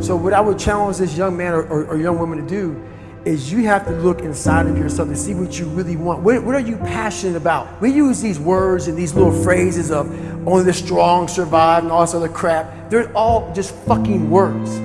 So what I would challenge this young man or, or, or young woman to do is you have to look inside of yourself and see what you really want. What, what, are you passionate about? We use these words and these little phrases of only the strong survive and all this other crap. They're all just fucking words.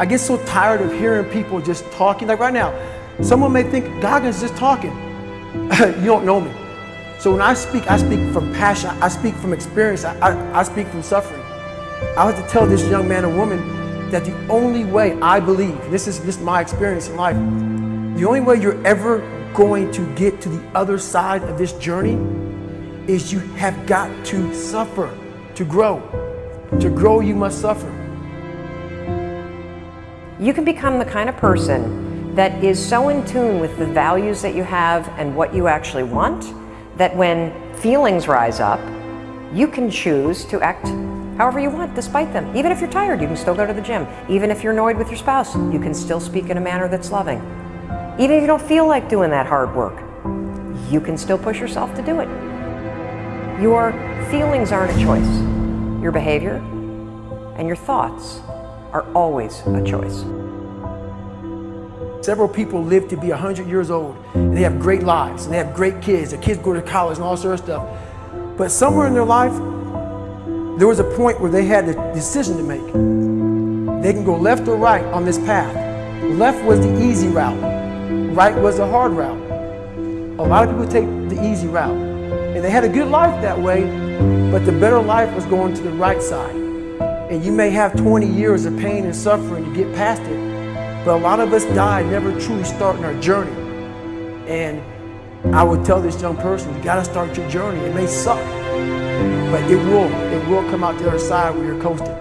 I get so tired of hearing people just talking. Like right now, someone may think Goggins just talking. you don't know me. So when I speak, I speak from passion. I speak from experience. I, I, I speak from suffering. I have to tell this young man or woman that the only way I believe, this is just my experience in life, the only way you're ever going to get to the other side of this journey is you have got to suffer to grow. To grow, you must suffer. You can become the kind of person that is so in tune with the values that you have and what you actually want that when feelings rise up, you can choose to act however you want despite them. Even if you're tired, you can still go to the gym. Even if you're annoyed with your spouse, you can still speak in a manner that's loving. Even if you don't feel like doing that hard work, you can still push yourself to do it. Your feelings aren't a choice. Your behavior and your thoughts are always a choice. Several people live to be 100 years old and they have great lives and they have great kids. Their kids go to college and all sort of stuff. But somewhere in their life, there was a point where they had a decision to make. They can go left or right on this path. Left was the easy route. Right was the hard route. A lot of people take the easy route. And they had a good life that way, but the better life was going to the right side. And you may have 20 years of pain and suffering to get past it, but a lot of us die never truly starting our journey. And I would tell this young person, you gotta start your journey. It may suck, but it will, it will come out the other side where you're coasting.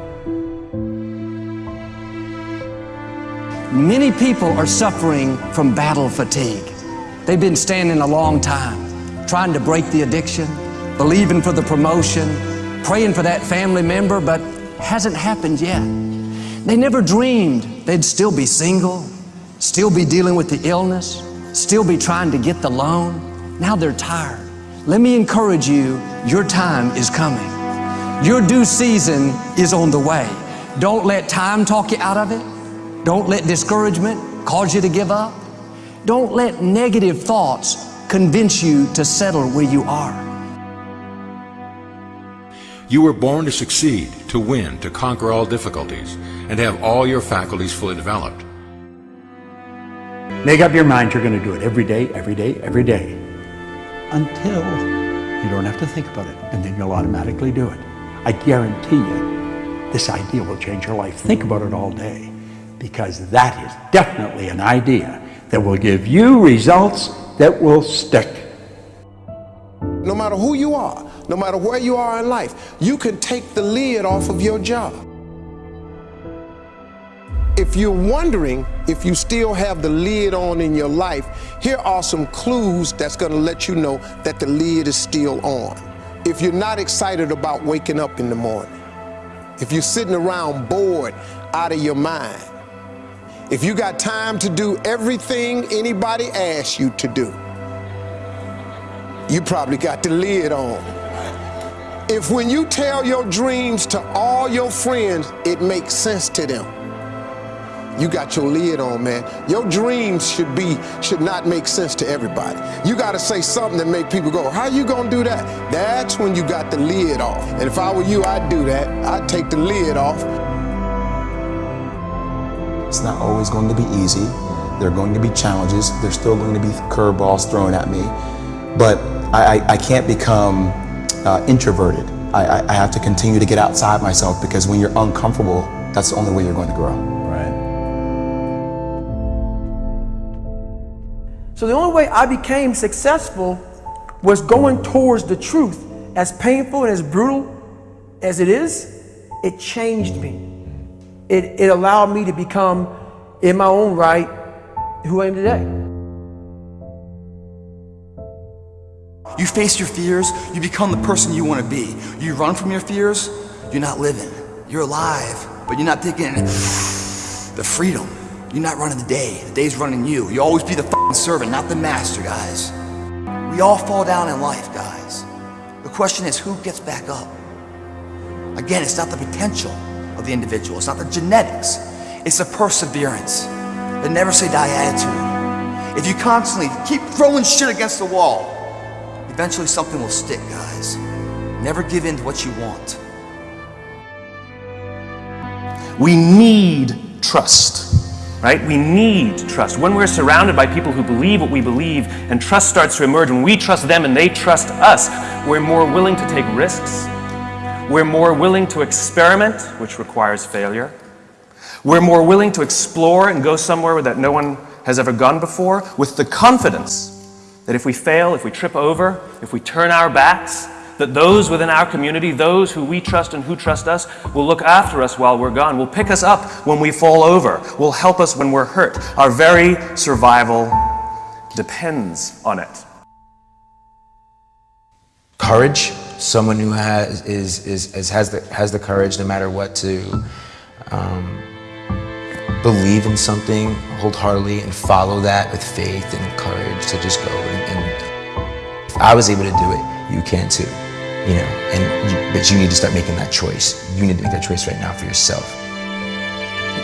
Many people are suffering from battle fatigue. They've been standing a long time, trying to break the addiction, believing for the promotion, praying for that family member, but hasn't happened yet. They never dreamed they'd still be single, still be dealing with the illness, still be trying to get the loan. Now they're tired. Let me encourage you, your time is coming. Your due season is on the way. Don't let time talk you out of it. Don't let discouragement cause you to give up. Don't let negative thoughts convince you to settle where you are. You were born to succeed, to win, to conquer all difficulties, and have all your faculties fully developed. Make up your mind you're going to do it every day, every day, every day, until you don't have to think about it, and then you'll automatically do it. I guarantee you, this idea will change your life. Think about it all day because that is definitely an idea that will give you results that will stick. No matter who you are, no matter where you are in life, you can take the lid off of your job. If you're wondering if you still have the lid on in your life, here are some clues that's going to let you know that the lid is still on. If you're not excited about waking up in the morning, if you're sitting around bored out of your mind, if you got time to do everything anybody asks you to do, you probably got the lid on. If when you tell your dreams to all your friends, it makes sense to them, you got your lid on, man. Your dreams should be, should not make sense to everybody. You got to say something that make people go, how you going to do that? That's when you got the lid off. And if I were you, I'd do that. I'd take the lid off. It's not always going to be easy. There are going to be challenges. There's still going to be curveballs thrown at me. But I, I, can't become uh, introverted. I, I have to continue to get outside myself because when you're uncomfortable, that's the only way you're going to grow. So the only way I became successful was going towards the truth. As painful and as brutal as it is, it changed me it, it allowed me to become, in my own right, who I am today. You face your fears, you become the person you want to be. You run from your fears, you're not living. You're alive, but you're not taking the freedom. You're not running the day. The day's running you. You always be the servant, not the master, guys. We all fall down in life, guys. The question is, who gets back up? Again, it's not the potential of the individual. It's not the genetics. It's the perseverance, a never say die attitude. If you constantly keep throwing shit against the wall, eventually something will stick, guys. Never give in to what you want. We need trust, right? We need trust. When we're surrounded by people who believe what we believe and trust starts to emerge, when we trust them and they trust us, we're more willing to take risks. We're more willing to experiment, which requires failure. We're more willing to explore and go somewhere that no one has ever gone before with the confidence that if we fail, if we trip over, if we turn our backs, that those within our community, those who we trust and who trust us, will look after us while we're gone, will pick us up when we fall over, will help us when we're hurt. Our very survival depends on it. Courage, someone who has, is, is, is, has, the, has the courage no matter what to um, believe in something wholeheartedly and follow that with faith and courage to just go. And, and I was able to do it, you can too you know, and you, but you need to start making that choice. You need to make that choice right now for yourself.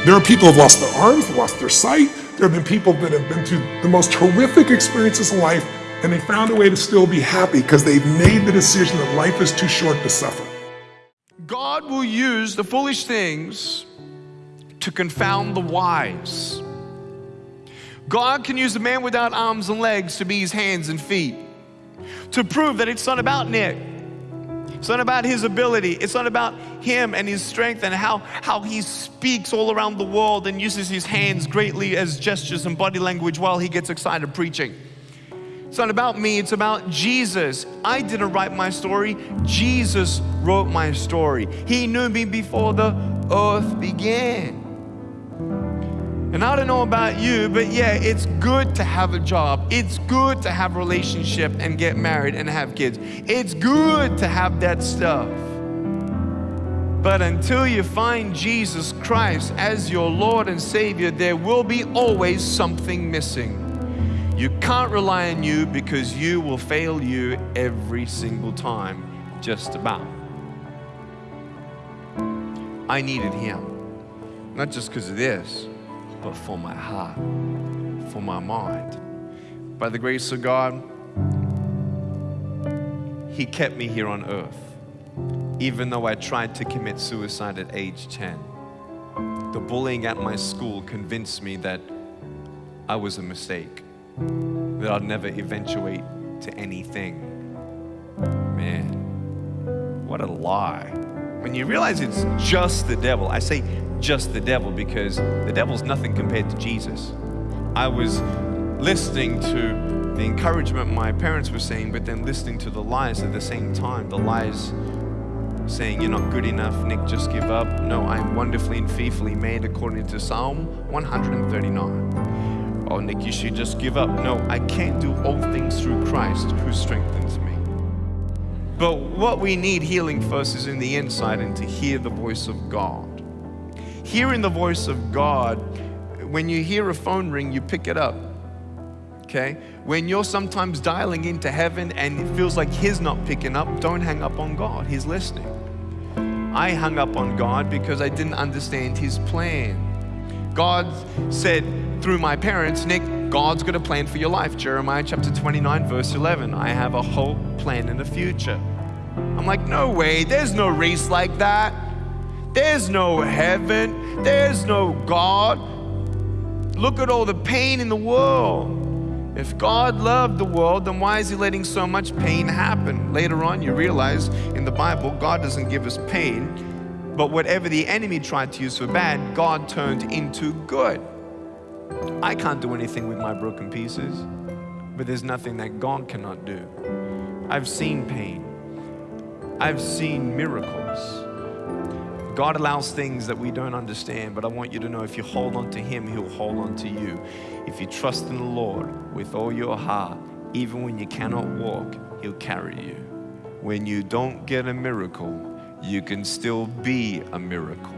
There are people who've lost their arms, lost their sight. There have been people that have been through the most horrific experiences in life and they found a way to still be happy because they've made the decision that life is too short to suffer. God will use the foolish things to confound the wise. God can use a man without arms and legs to be his hands and feet, to prove that it's not about Nick. It's not about his ability. It's not about him and his strength and how, how he speaks all around the world and uses his hands greatly as gestures and body language while he gets excited preaching. It's not about me, it's about Jesus. I didn't write my story, Jesus wrote my story. He knew me before the earth began. And I don't know about you, but yeah, it's good to have a job. It's good to have a relationship and get married and have kids. It's good to have that stuff. But until you find Jesus Christ as your Lord and Savior, there will be always something missing. You can't rely on you because you will fail you every single time, just about. I needed Him, not just because of this but for my heart, for my mind. By the grace of God, He kept me here on earth, even though I tried to commit suicide at age 10. The bullying at my school convinced me that I was a mistake, that I'd never eventuate to anything. Man, what a lie. When you realize it's just the devil, I say just the devil because the devil's nothing compared to Jesus. I was listening to the encouragement my parents were saying, but then listening to the lies at the same time. The lies saying, You're not good enough, Nick, just give up. No, I am wonderfully and fearfully made according to Psalm 139. Oh, Nick, you should just give up. No, I can't do all things through Christ who strengthens me. But what we need healing first is in the inside and to hear the voice of God hearing the voice of God, when you hear a phone ring, you pick it up. Okay? When you're sometimes dialing into heaven and it feels like He's not picking up, don't hang up on God. He's listening. I hung up on God because I didn't understand His plan. God said through my parents, Nick, God's got a plan for your life. Jeremiah chapter 29, verse 11. I have a whole plan, in the future. I'm like, no way, there's no race like that. There's no heaven. There's no God. Look at all the pain in the world. If God loved the world, then why is He letting so much pain happen? Later on, you realize in the Bible, God doesn't give us pain, but whatever the enemy tried to use for bad, God turned into good. I can't do anything with my broken pieces, but there's nothing that God cannot do. I've seen pain, I've seen miracles. God allows things that we don't understand, but I want you to know if you hold on to Him, He'll hold on to you. If you trust in the Lord with all your heart, even when you cannot walk, He'll carry you. When you don't get a miracle, you can still be a miracle.